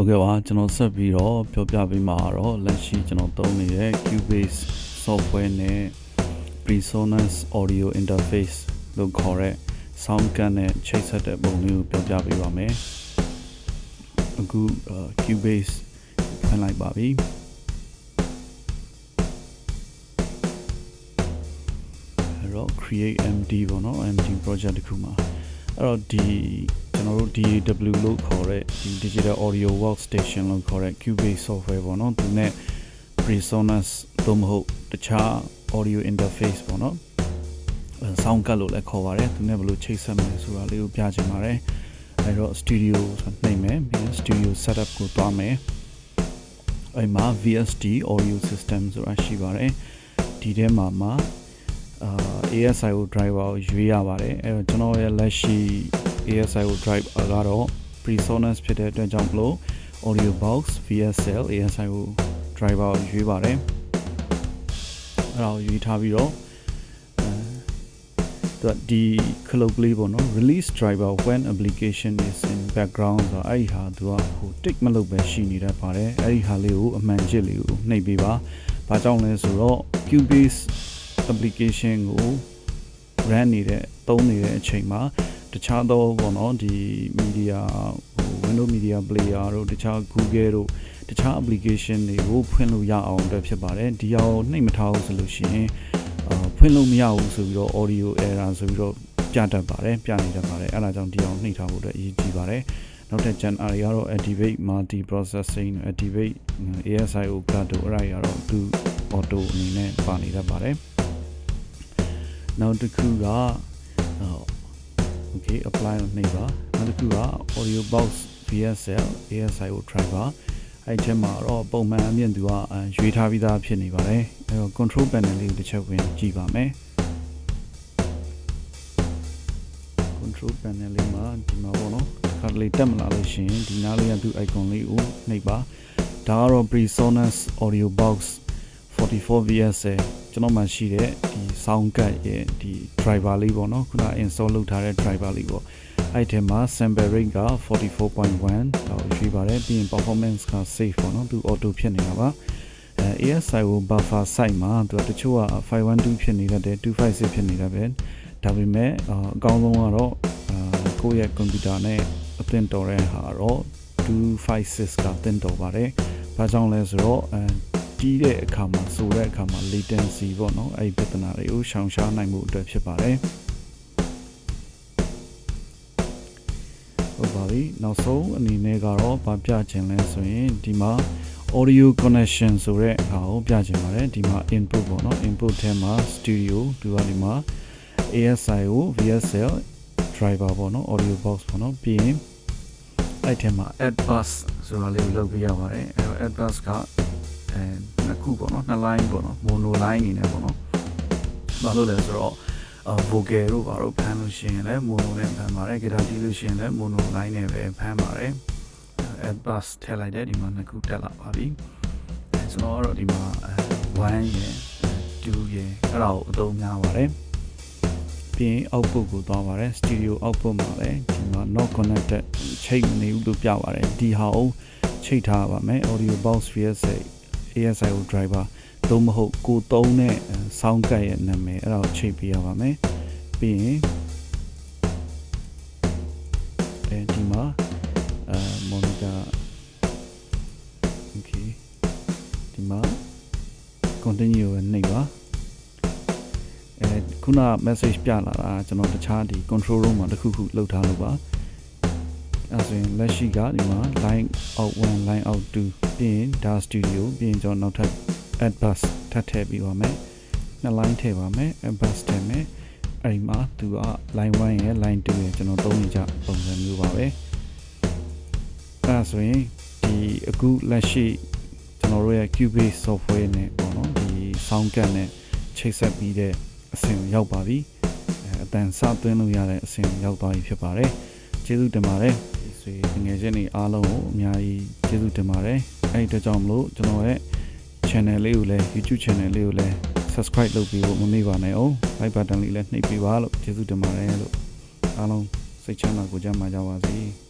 ဟုတ်ကဲ့ပါကျွန်တော်ဆက်ပြီးတော့ပြောပြပေးမှာတော့လက်ရှိကျွန်တော်သုံးနေတဲ့ Cubase software နဲ့ Presonus audio interface လို့ခေါ်တဲ့ sound card နဲ့ချိတ်ဆက်တဲ့ပုံလေးကိုပြောပြပေးပါမယ်အခု Cubase ဖွင့်လိုက်ပါပြီအဲ့တော့ create md ပေါ့နော် md project တစ်ခုမှာ အဲ့တော့ဒီကျွန်တော်တို့ DAW လို့ခေါ်တဲ့ဒီ Digital Audio Workstation လို့ခေါ်တဲ့ Cubase software ပေါ့နော်သူနဲ့ Presonus သို့မဟုတ်တခြား audio interface ပေါ့နော် sound card လို့လည်းခေါ်ပါတယ်သူနဲ့ဘယ်လိုချိတ်ဆက်မလဲဆိုတာလေးကိုပြချင်ပါတယ်အဲတော့ studio ဆိုနှိပ်မယ်ပြီးရင် studio setup ကိုတွားမယ်အဲ့မှာ VST audio system ဆိုတာရှိပါတယ်ဒီထဲမှာမှာအာ ASIO driver ကိုရွေးရပါတယ်အဲတော့ကျွန်တော်ရဲ့လက်ရှိ ASIO drive ကတော့ PreSonus ဖြစ်တဲ့အတွက်ကြောင့်မလို့ Audio Box VSL ASIO driver ကိုရွေးပါတယ်အဲ့ဒါကိုရွေးထားပြီးတော့အဲဒီ cloud လေးပေါ့နော် release driver when application is in background ဆိုအဲ့ဒီဟာသူကဟို tick မလုပ်ပဲရှိနေတတ်ပါတယ်အဲ့ဒီဟာလေးကိုအမှန်ချစ်လေးကိုနှိပ်ပေးပါဘာကြောင့်လဲဆိုတော့ Cubase application ကို run နေတဲ့သုံးနေတဲ့အချိန်မှာတခြားသောပေါ့နော်ဒီ media ဟို Windows Media Player တို့တခြား Google တို့တခြား application တွေကိုဖွင့်လို့ရအောင်အတွက်ဖြစ်ပါတယ်ဒီအောင်နှိပ်မထားဘူးဆိုလို့ရှိရင်အာဖွင့်လို့မရဘူးဆိုပြီးတော့ audio error ဆိုပြီးတော့ပြတတ်ပါတယ်ပြနေတတ်ပါတယ်အဲ့ဒါကြောင့်ဒီအောင်နှိပ်ထားဖို့အတွက်အရေးကြီးပါတယ်နောက်ထပ် gen R ကတော့ activate multi processing activate ASIO card တို့အဲ့ဒါတွေကတော့သူ auto အနေနဲ့ပါနေတတ်ပါတယ် နောက်တစ်ခုက okay apply ကိုနှိပ်ပါနောက်တစ်ခုက audio box VSL ASIO driver အဲ့ဒီမှာတော့ပုံမှန်အမြင့်သူကရွေးထားပြီးသားဖြစ်နေပါတယ်အဲတော့ control panel လေးကိုတစ်ချက်ဝင်ကြည့်ပါမယ် control panel လေးမှာဒီမှာပေါ့နော်ခါလေးတက်မလာလို့ရှိရင်ဒီနားလေးကသူ icon လေးကိုနှိပ်ပါဒါကတော့ PreSonus Audio Box 44 VSL ကျွန်တော်မှရှိတဲ့ဒီ sound card ရဲ့ဒီ driver လေးပေါ့နော်ခုန install လုပ်ထားတဲ့ driver လေးပေါ့အဲ့ဒီမှာ sample rate က44.1တော့ရွေးပါတယ်ပြီးရင် performance က safe ပေါ့နော်သူ auto ဖြစ်နေတာပါအဲ ASI ကို buffer site မှာသူကတချို့က512ဖြစ်နေတတ်တယ်256ဖြစ်နေတတ်ပဲဒါပေမဲ့အကောင်းဆုံးကတော့ကိုယ့်ရဲ့ computer နဲ့အသင့်တော်တဲ့ဟာတော့256ကသင့်တော်ပါတယ်။ဘာကြောင့်လဲဆိုတော့ အဲကြီးတဲ့အခါမှာဆိုတဲ့အခါမှာ latency ပေါ့နော်အဲ့ဒီပြဿနာတွေကိုရှောင်ရှားနိုင်မှုအတွက်ဖြစ်ပါတယ်ဟုတ်ပါပြီနောက်ဆုံးအနေနဲ့ကတော့ဗာပြချင်လဲဆိုရင်ဒီမှာ audio connection ဆိုတဲ့ဟာကိုပြချင်ပါတယ်ဒီမှာ input ပေါ့နော် input ထဲမှာ studio ဒီကဒီမှာ ASI ကို VSL driver ပေါ့နော် audio box ပေါ့နော်ပြီးရင်အဲ့ထဲမှာ add bus ဆိုတာလေးကိုလုပ်ပြရပါတယ်အဲ့တော့ add bus က အဲနှစ်ခုပေါ့နော်နှစ် line ပေါ့နော် mono line အနေနဲ့ပေါ့နော်ဘာလို့လဲဆိုတော့ vocal တို့ဘာလို့ဖမ်းလို့ရှိရင်လည်း mono နဲ့ဖမ်းပါတယ် guitar တီးလို့ရှိရင်လည်း mono line နဲ့ပဲဖမ်းပါတယ် add bus ထည့်လိုက်တယ်ဒီမှာနှစ်ခုတက်လာပါပြီကျွန်တော်ကတော့ဒီမှာ1ရယ်2ရယ်အဲ့ဒါကိုအသုံးများပါတယ်ပြီးရင် output ကိုသွားပါတယ် stereo output မှာလည်းဒီမှာ not connected ချိတ်မနေဘူးလို့ပြပါတယ်ဒီဟာကိုချိတ်ထားပါမယ် audio box VSA ASIO driver သို့မဟုတ်ကိုသုံးတဲ့ sound card ရဲ့နာမည်အဲ့ဒါကိုချိန်ပေးရပါမယ်ပြီးရင်အဲဒီမှာအဲ monitor okay ဒီမှာ continue နဲ့နှိပ်ပါအဲခုန message ပြလာတာကျွန်တော်တခြားဒီ control room မှာတခုခုလောက်ထားလို့ပါ အဲဆိုရင်လက်ရှိကဒီမှာ line out 1 line out 2ပြီးရင် DA studio ပြီးရင်ကျွန်တော်နောက်ထပ် add bus ထပ်ထည့်ပြီးပါမယ်နှစ် line ထည့်ပါမယ် add bus ထည့်မယ်အဲ့ဒီမှာသူက line 1ရယ် line 2ရယ်ကျွန်တော်သုံးနေကြပုံစံမျိုးပါပဲအဲဆိုရင်ဒီအခုလက်ရှိကျွန်တော်တို့ရဲ့ Cubase software နဲ့ပေါ့နော်ဒီ sound card နဲ့ချိတ်ဆက်ပြီးတဲ့အဆင့်ရောက်ပါပြီအဲအတန်စသွင်းလို့ရတဲ့အဆင့်ရောက်သွားပြီဖြစ်ပါတယ်ကျေးဇူးတင်ပါတယ် ဒီဆွေငွေချင်းတွေအားလုံးကိုအများကြီးကျေးဇူးတင်ပါတယ်အဲ့ဒီအတွက်ကြောင့်မလို့ကျွန်တော်ရဲ့ channel လေးကိုလည်း YouTube channel လေးကိုလည်း subscribe လုပ်ပြီးဖို့မမေ့ပါနဲ့အောင် like button လေးလည်းနှိပ်ပေးပါလို့ကျေးဇူးတင်ပါတယ်လို့အားလုံးစိတ်ချမ်းသာကိုကြမ်းပါကြပါစေ။